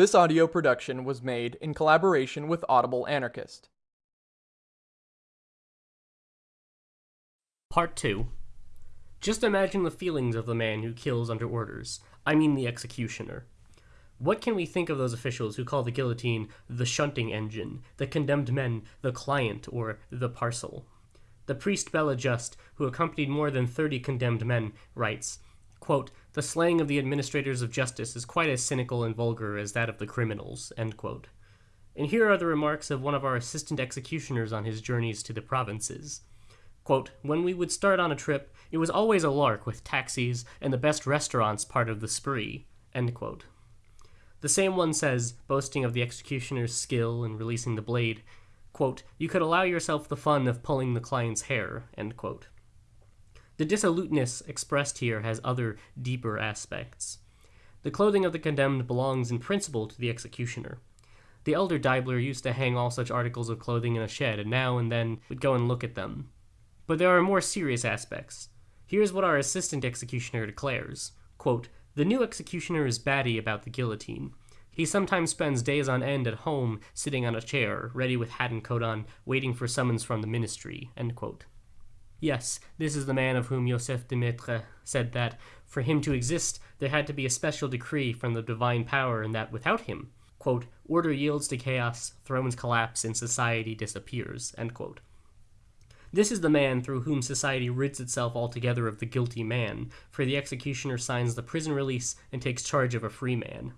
This audio production was made in collaboration with Audible Anarchist. Part 2 Just imagine the feelings of the man who kills under orders. I mean the executioner. What can we think of those officials who call the guillotine the shunting engine, the condemned men the client or the parcel? The priest Bela Just, who accompanied more than 30 condemned men, writes, quote, The slaying of the administrators of justice is quite as cynical and vulgar as that of the criminals. And here are the remarks of one of our assistant executioners on his journeys to the provinces. Quote, when we would start on a trip, it was always a lark with taxis and the best restaurants part of the spree. The same one says, boasting of the executioner's skill in releasing the blade, quote, you could allow yourself the fun of pulling the client's hair. The dissoluteness expressed here has other, deeper aspects. The clothing of the condemned belongs in principle to the executioner. The elder Deibler used to hang all such articles of clothing in a shed, and now and then would go and look at them. But there are more serious aspects. Here's what our assistant executioner declares quote, The new executioner is batty about the guillotine. He sometimes spends days on end at home, sitting on a chair, ready with hat and coat on, waiting for summons from the ministry. Yes, this is the man of whom Joseph de Maistre said that, for him to exist, there had to be a special decree from the divine power, and that without him, quote, order yields to chaos, thrones collapse, and society disappears. This is the man through whom society rids itself altogether of the guilty man, for the executioner signs the prison release and takes charge of a free man.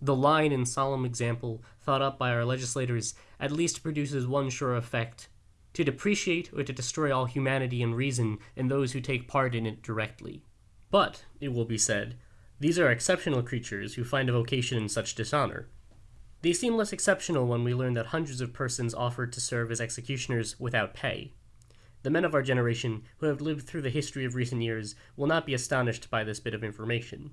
The line and solemn example thought up by our legislators at least produces one sure effect to depreciate or to destroy all humanity and reason in those who take part in it directly. But, it will be said, these are exceptional creatures who find a vocation in such dishonor. They seem less exceptional when we learn that hundreds of persons offered to serve as executioners without pay. The men of our generation, who have lived through the history of recent years, will not be astonished by this bit of information.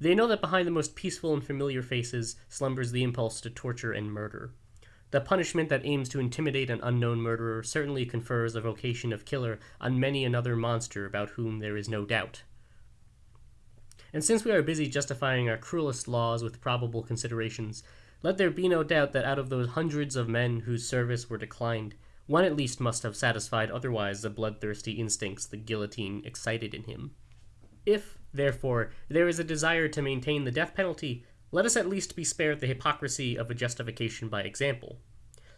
They know that behind the most peaceful and familiar faces slumbers the impulse to torture and murder. The punishment that aims to intimidate an unknown murderer certainly confers a vocation of killer on many another monster about whom there is no doubt. And since we are busy justifying our cruelest laws with probable considerations, let there be no doubt that out of those hundreds of men whose service were declined, one at least must have satisfied otherwise the bloodthirsty instincts the guillotine excited in him. If, therefore, there is a desire to maintain the death penalty, let us at least be spared the hypocrisy of a justification by example.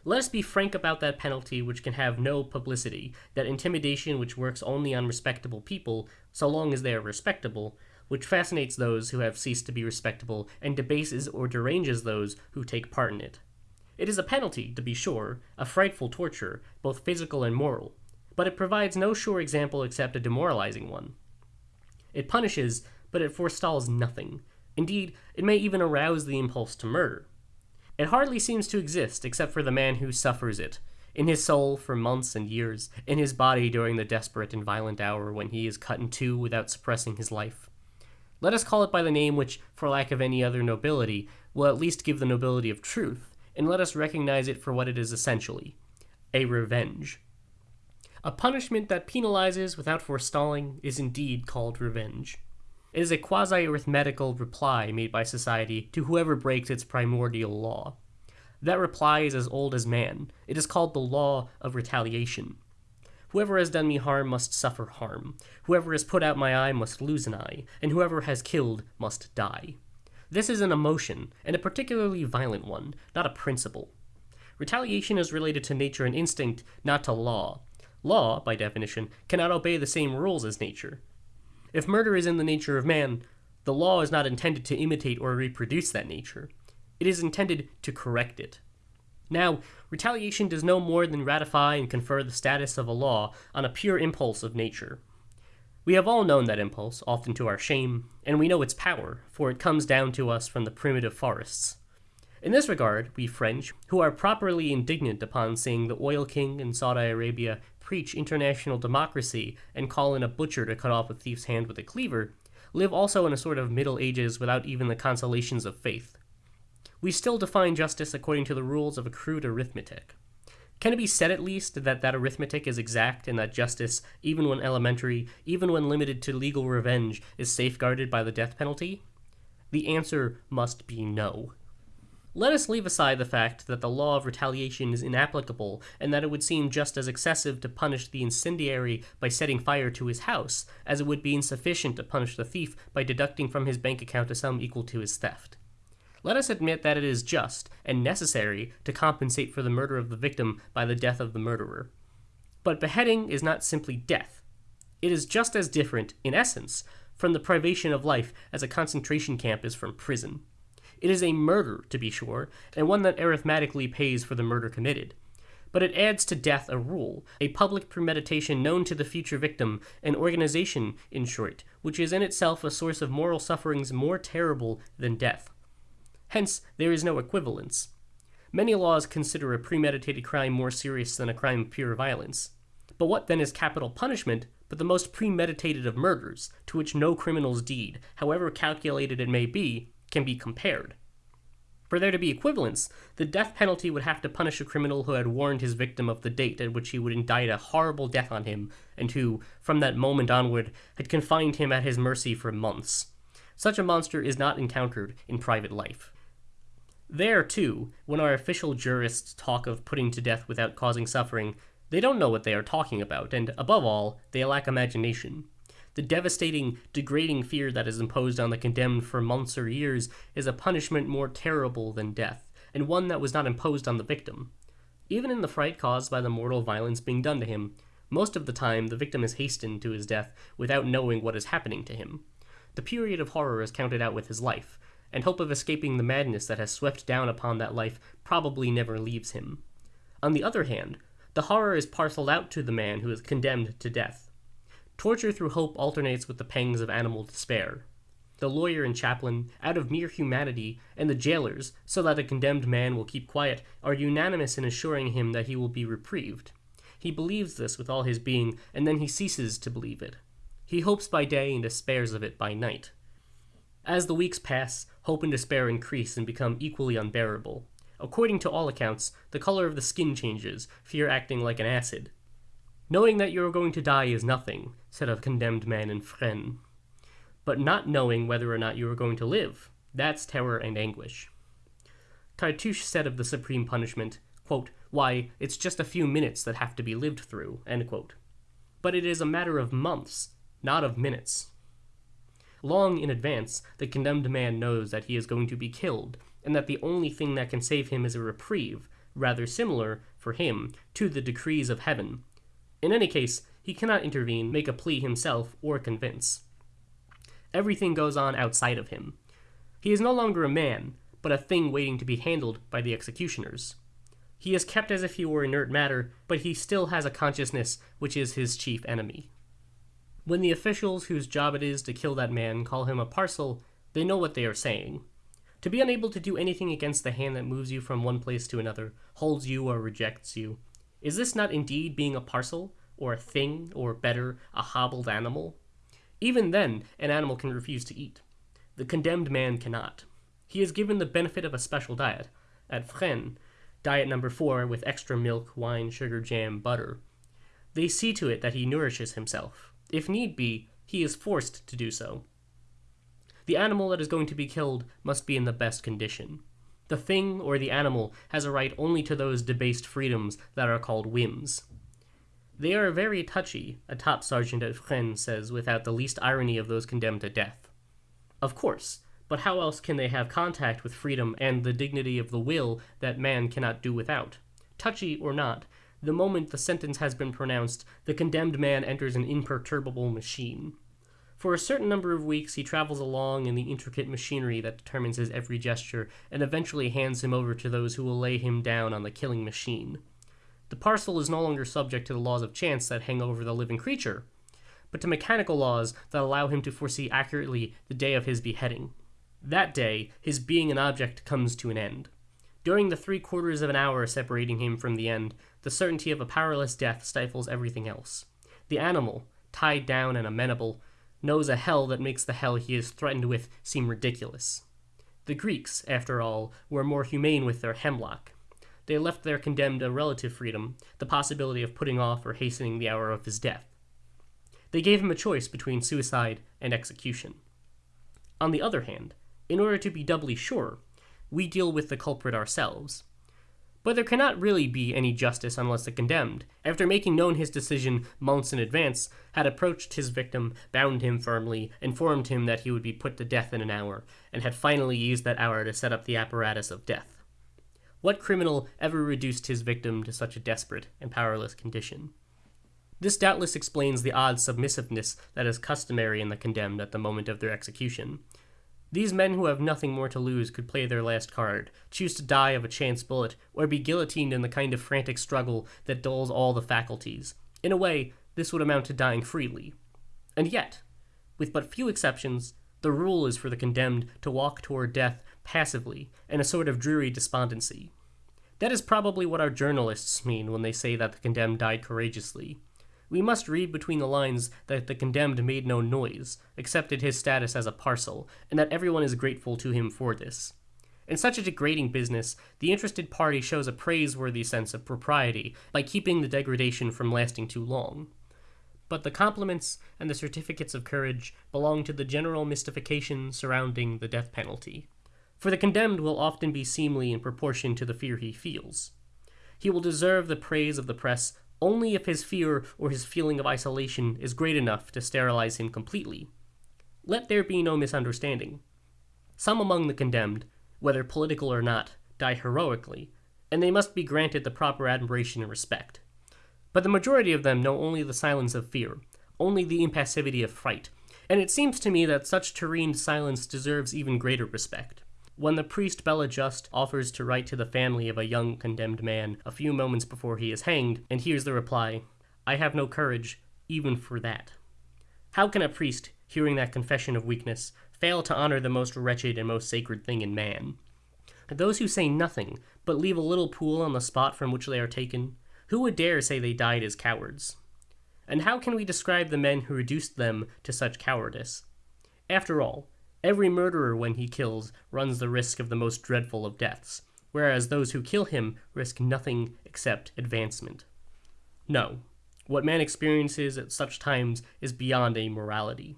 Let us be frank about that penalty which can have no publicity, that intimidation which works only on respectable people, so long as they are respectable, which fascinates those who have ceased to be respectable and debases or deranges those who take part in it. It is a penalty, to be sure, a frightful torture, both physical and moral, but it provides no sure example except a demoralizing one. It punishes, but it forestalls nothing, Indeed, it may even arouse the impulse to murder. It hardly seems to exist except for the man who suffers it, in his soul for months and years, in his body during the desperate and violent hour when he is cut in two without suppressing his life. Let us call it by the name which, for lack of any other nobility, will at least give the nobility of truth, and let us recognize it for what it is essentially a revenge. A punishment that penalizes without forestalling is indeed called revenge. It is a quasi-arithmetical reply made by society to whoever breaks its primordial law. That reply is as old as man. It is called the law of retaliation. Whoever has done me harm must suffer harm. Whoever has put out my eye must lose an eye, and whoever has killed must die. This is an emotion, and a particularly violent one, not a principle. Retaliation is related to nature and instinct, not to law. Law, by definition, cannot obey the same rules as nature. If murder is in the nature of man, the law is not intended to imitate or reproduce that nature. It is intended to correct it. Now, retaliation does no more than ratify and confer the status of a law on a pure impulse of nature. We have all known that impulse, often to our shame, and we know its power, for it comes down to us from the primitive forests. In this regard, we French, who are properly indignant upon seeing the oil king in Saudi Arabia preach international democracy and call in a butcher to cut off a thief's hand with a cleaver, live also in a sort of Middle Ages without even the consolations of faith. We still define justice according to the rules of a crude arithmetic. Can it be said at least that that arithmetic is exact and that justice, even when elementary, even when limited to legal revenge, is safeguarded by the death penalty? The answer must be no. Let us leave aside the fact that the law of retaliation is inapplicable and that it would seem just as excessive to punish the incendiary by setting fire to his house as it would be insufficient to punish the thief by deducting from his bank account a sum equal to his theft. Let us admit that it is just and necessary to compensate for the murder of the victim by the death of the murderer. But beheading is not simply death. It is just as different, in essence, from the privation of life as a concentration camp is from prison. It is a murder, to be sure, and one that arithmetically pays for the murder committed. But it adds to death a rule, a public premeditation known to the future victim, an organization, in short, which is in itself a source of moral sufferings more terrible than death. Hence, there is no equivalence. Many laws consider a premeditated crime more serious than a crime of pure violence. But what then is capital punishment but the most premeditated of murders, to which no criminal's deed, however calculated it may be, can be compared? For there to be equivalence, the death penalty would have to punish a criminal who had warned his victim of the date at which he would indict a horrible death on him, and who, from that moment onward, had confined him at his mercy for months. Such a monster is not encountered in private life. There, too, when our official jurists talk of putting to death without causing suffering, they don't know what they are talking about, and above all, they lack imagination. The devastating, degrading fear that is imposed on the condemned for months or years is a punishment more terrible than death, and one that was not imposed on the victim. Even in the fright caused by the mortal violence being done to him, most of the time the victim is hastened to his death without knowing what is happening to him. The period of horror is counted out with his life, and hope of escaping the madness that has swept down upon that life probably never leaves him. On the other hand, the horror is parceled out to the man who is condemned to death. Torture through hope alternates with the pangs of animal despair. The lawyer and chaplain, out of mere humanity, and the jailers, so that a condemned man will keep quiet, are unanimous in assuring him that he will be reprieved. He believes this with all his being, and then he ceases to believe it. He hopes by day and despairs of it by night. As the weeks pass, hope and despair increase and become equally unbearable. According to all accounts, the color of the skin changes, fear acting like an acid. Knowing that you are going to die is nothing, said a condemned man in Fresnes. But not knowing whether or not you are going to live, that's terror and anguish. Cartouche said of the supreme punishment, quote, Why, it's just a few minutes that have to be lived through, But it is a matter of months, not of minutes. Long in advance, the condemned man knows that he is going to be killed, and that the only thing that can save him is a reprieve, rather similar, for him, to the decrees of heaven. In any case, he cannot intervene, make a plea himself, or convince. Everything goes on outside of him. He is no longer a man, but a thing waiting to be handled by the executioners. He is kept as if he were inert matter, but he still has a consciousness which is his chief enemy. When the officials whose job it is to kill that man call him a parcel, they know what they are saying. To be unable to do anything against the hand that moves you from one place to another, holds you or rejects you. Is this not indeed being a parcel, or a thing, or better, a hobbled animal? Even then, an animal can refuse to eat. The condemned man cannot. He is given the benefit of a special diet. At Fresnes, diet number four with extra milk, wine, sugar, jam, butter. They see to it that he nourishes himself. If need be, he is forced to do so. The animal that is going to be killed must be in the best condition. The thing or the animal has a right only to those debased freedoms that are called whims. They are very touchy, a top sergeant at Fresnes says without the least irony of those condemned to death. Of course, but how else can they have contact with freedom and the dignity of the will that man cannot do without? Touchy or not, the moment the sentence has been pronounced, the condemned man enters an imperturbable machine. For a certain number of weeks, he travels along in the intricate machinery that determines his every gesture, and eventually hands him over to those who will lay him down on the killing machine. The parcel is no longer subject to the laws of chance that hang over the living creature, but to mechanical laws that allow him to foresee accurately the day of his beheading. That day, his being an object comes to an end. During the three quarters of an hour separating him from the end, the certainty of a powerless death stifles everything else. The animal, tied down and amenable, knows a hell that makes the hell he is threatened with seem ridiculous. The Greeks, after all, were more humane with their hemlock. They left their condemned a relative freedom, the possibility of putting off or hastening the hour of his death. They gave him a choice between suicide and execution. On the other hand, in order to be doubly sure, we deal with the culprit ourselves. But there cannot really be any justice unless the condemned, after making known his decision months in advance, had approached his victim, bound him firmly, informed him that he would be put to death in an hour, and had finally used that hour to set up the apparatus of death. What criminal ever reduced his victim to such a desperate and powerless condition? This doubtless explains the odd submissiveness that is customary in the condemned at the moment of their execution. These men who have nothing more to lose could play their last card, choose to die of a chance bullet, or be guillotined in the kind of frantic struggle that dulls all the faculties. In a way, this would amount to dying freely. And yet, with but few exceptions, the rule is for the condemned to walk toward death passively, in a sort of dreary despondency. That is probably what our journalists mean when they say that the condemned died courageously. We must read between the lines that the condemned made no noise, accepted his status as a parcel, and that everyone is grateful to him for this. In such a degrading business, the interested party shows a praiseworthy sense of propriety by keeping the degradation from lasting too long. But the compliments and the certificates of courage belong to the general mystification surrounding the death penalty. For the condemned will often be seemly in proportion to the fear he feels. He will deserve the praise of the press only if his fear or his feeling of isolation is great enough to sterilize him completely. Let there be no misunderstanding. Some among the condemned, whether political or not, die heroically, and they must be granted the proper admiration and respect. But the majority of them know only the silence of fear, only the impassivity of fright, and it seems to me that such terrene silence deserves even greater respect. When the priest Bela Just offers to write to the family of a young condemned man a few moments before he is hanged, and hears the reply, I have no courage, even for that. How can a priest, hearing that confession of weakness, fail to honor the most wretched and most sacred thing in man? Those who say nothing, but leave a little pool on the spot from which they are taken, who would dare say they died as cowards? And how can we describe the men who reduced them to such cowardice? After all, Every murderer, when he kills, runs the risk of the most dreadful of deaths, whereas those who kill him risk nothing except advancement. No, what man experiences at such times is beyond a morality.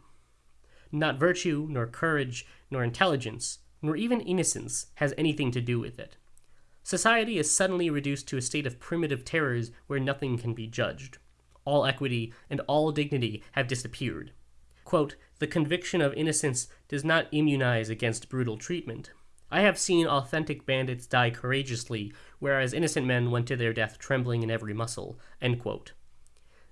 Not virtue, nor courage, nor intelligence, nor even innocence has anything to do with it. Society is suddenly reduced to a state of primitive terrors where nothing can be judged. All equity and all dignity have disappeared. Quote, the conviction of innocence does not immunize against brutal treatment. I have seen authentic bandits die courageously, whereas innocent men went to their death trembling in every muscle.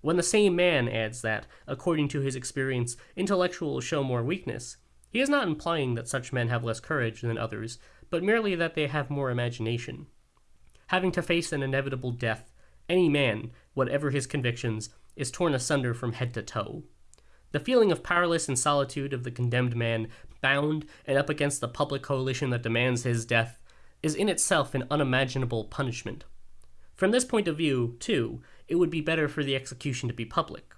When the same man adds that, according to his experience, intellectuals show more weakness, he is not implying that such men have less courage than others, but merely that they have more imagination. Having to face an inevitable death, any man, whatever his convictions, is torn asunder from head to toe. The feeling of powerless and solitude of the condemned man, bound and up against the public coalition that demands his death, is in itself an unimaginable punishment. From this point of view, too, it would be better for the execution to be public.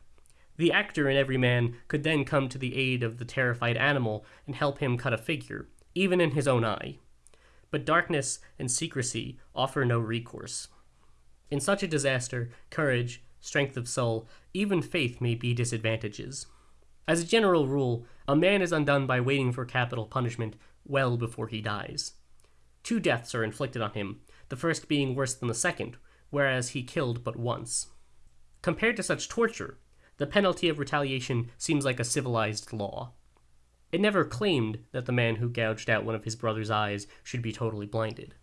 The actor in every man could then come to the aid of the terrified animal and help him cut a figure, even in his own eye. But darkness and secrecy offer no recourse. In such a disaster, courage, strength of soul, even faith may be disadvantages. As a general rule, a man is undone by waiting for capital punishment well before he dies. Two deaths are inflicted on him, the first being worse than the second, whereas he killed but once. Compared to such torture, the penalty of retaliation seems like a civilized law. It never claimed that the man who gouged out one of his brother's eyes should be totally blinded.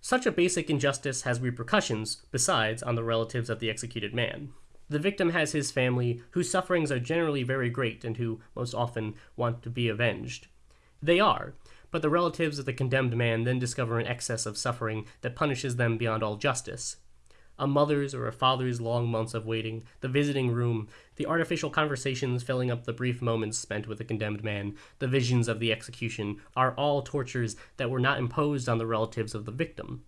Such a basic injustice has repercussions, besides, on the relatives of the executed man. The victim has his family, whose sufferings are generally very great and who, most often, want to be avenged. They are, but the relatives of the condemned man then discover an excess of suffering that punishes them beyond all justice. A mother's or a father's long months of waiting, the visiting room, the artificial conversations filling up the brief moments spent with the condemned man, the visions of the execution, are all tortures that were not imposed on the relatives of the victim.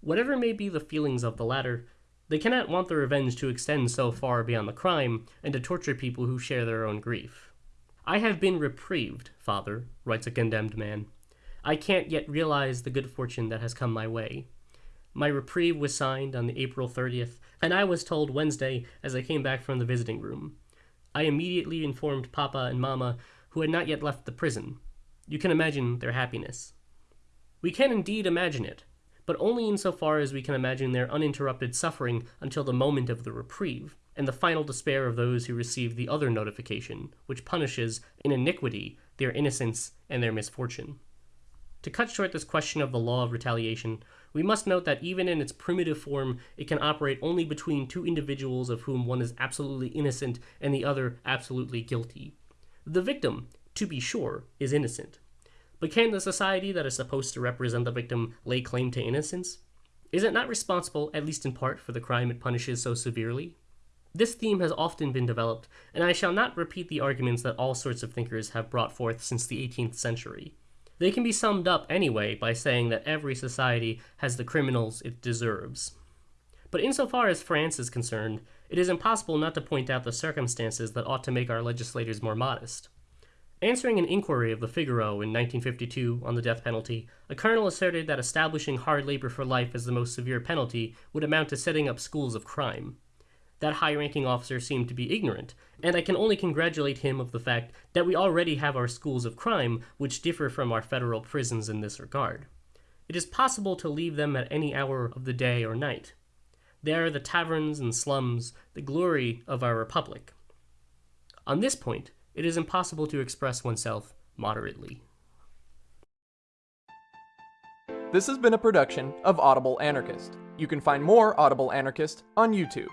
Whatever may be the feelings of the latter, they cannot want their revenge to extend so far beyond the crime and to torture people who share their own grief. I have been reprieved, father, writes a condemned man. I can't yet realize the good fortune that has come my way. My reprieve was signed on the April 30th, and I was told Wednesday as I came back from the visiting room. I immediately informed Papa and Mamma, who had not yet left the prison. You can imagine their happiness. We can indeed imagine it, but only insofar as we can imagine their uninterrupted suffering until the moment of the reprieve, and the final despair of those who receive the other notification, which punishes, in iniquity, their innocence and their misfortune. To cut short this question of the law of retaliation, we must note that even in its primitive form, it can operate only between two individuals of whom one is absolutely innocent and the other absolutely guilty. The victim, to be sure, is innocent. But can the society that is supposed to represent the victim lay claim to innocence? Is it not responsible, at least in part, for the crime it punishes so severely? This theme has often been developed, and I shall not repeat the arguments that all sorts of thinkers have brought forth since the 18th century. They can be summed up anyway by saying that every society has the criminals it deserves. But insofar as France is concerned, it is impossible not to point out the circumstances that ought to make our legislators more modest. Answering an inquiry of the Figaro in 1952 on the death penalty, a colonel asserted that establishing hard labor for life as the most severe penalty would amount to setting up schools of crime. That high ranking officer seemed to be ignorant, and I can only congratulate him of the fact that we already have our schools of crime, which differ from our federal prisons in this regard. It is possible to leave them at any hour of the day or night. They are the taverns and slums, the glory of our republic. On this point, it is impossible to express oneself moderately. This has been a production of Audible Anarchist. You can find more Audible Anarchist on YouTube.